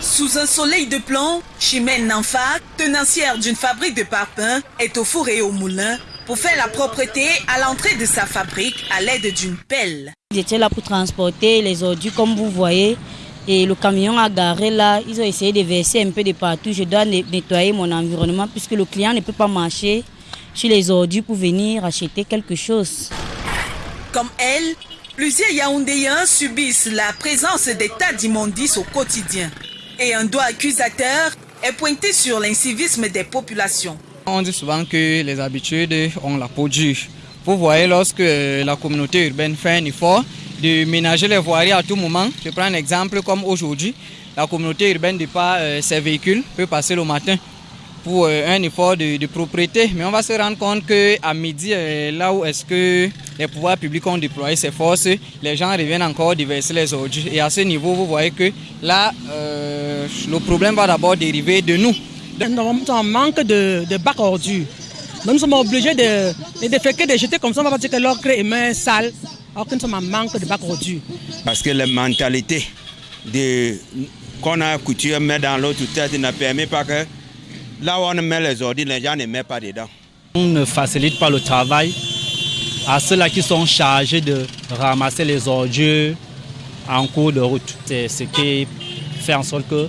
Sous un soleil de plomb, Chimène Nanfa, tenancière d'une fabrique de parfums, est au four et au moulin pour faire la propreté à l'entrée de sa fabrique à l'aide d'une pelle. J'étais là pour transporter les ordures comme vous voyez. Et le camion a garé là, ils ont essayé de verser un peu de partout. Je dois nettoyer mon environnement puisque le client ne peut pas marcher sur les ordures pour venir acheter quelque chose. Comme elle, plusieurs Yaoundéens subissent la présence des tas d'immondices au quotidien. Et un doigt accusateur est pointé sur l'incivisme des populations. On dit souvent que les habitudes ont la peau dure. Vous voyez, lorsque la communauté urbaine fait un effort de ménager les voiries à tout moment, je prends un exemple comme aujourd'hui, la communauté urbaine de par euh, ses véhicules peut passer le matin pour euh, un effort de, propriété. Mais on va se rendre compte qu'à midi, euh, là où est-ce que les pouvoirs publics ont déployé ces forces, les gens reviennent encore déverser les ordures. Et à ce niveau, vous voyez que là, le problème va d'abord dériver de nous. Nous avons un manque de, de bacs ordures. Nous sommes obligés de, de déféquer, de jeter comme ça. On va pas dire que l'ocre est main sale, alors que nous sommes en manque de bacs ordures. Parce que la mentalité qu'on a coutume mettre dans l'autre tête ne permet pas que là où on met les ordures, les gens ne mettent pas dedans. On ne facilite pas le travail à ceux-là qui sont chargés de ramasser les ordures en cours de route. C'est ce qui fait en sorte que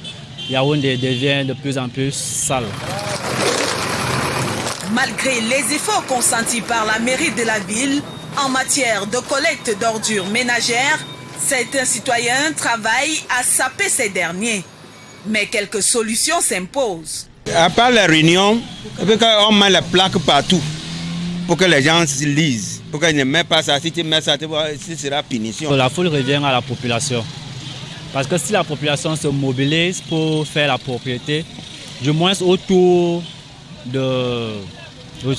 Yaoundé devient de plus en plus sale. Malgré les efforts consentis par la mairie de la ville en matière de collecte d'ordures ménagères, certains citoyens travaillent à saper ces derniers. Mais quelques solutions s'imposent. À part les réunions, on met les plaques partout pour que les gens se lisent. Pour qu'ils ne mettent pas ça, si tu mets ça, ce sera punition. La foule revient à la population. Parce que si la population se mobilise pour faire la propriété, du moins autour de,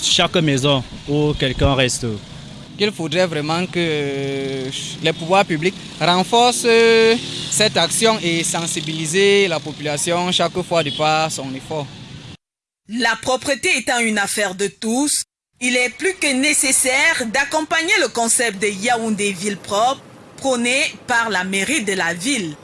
chaque maison où quelqu'un reste. Il faudrait vraiment que les pouvoirs publics renforcent cette action et sensibiliser la population chaque fois de par son effort. La propreté étant une affaire de tous, il est plus que nécessaire d'accompagner le concept de Yaoundé Ville propre prôné par la mairie de la ville.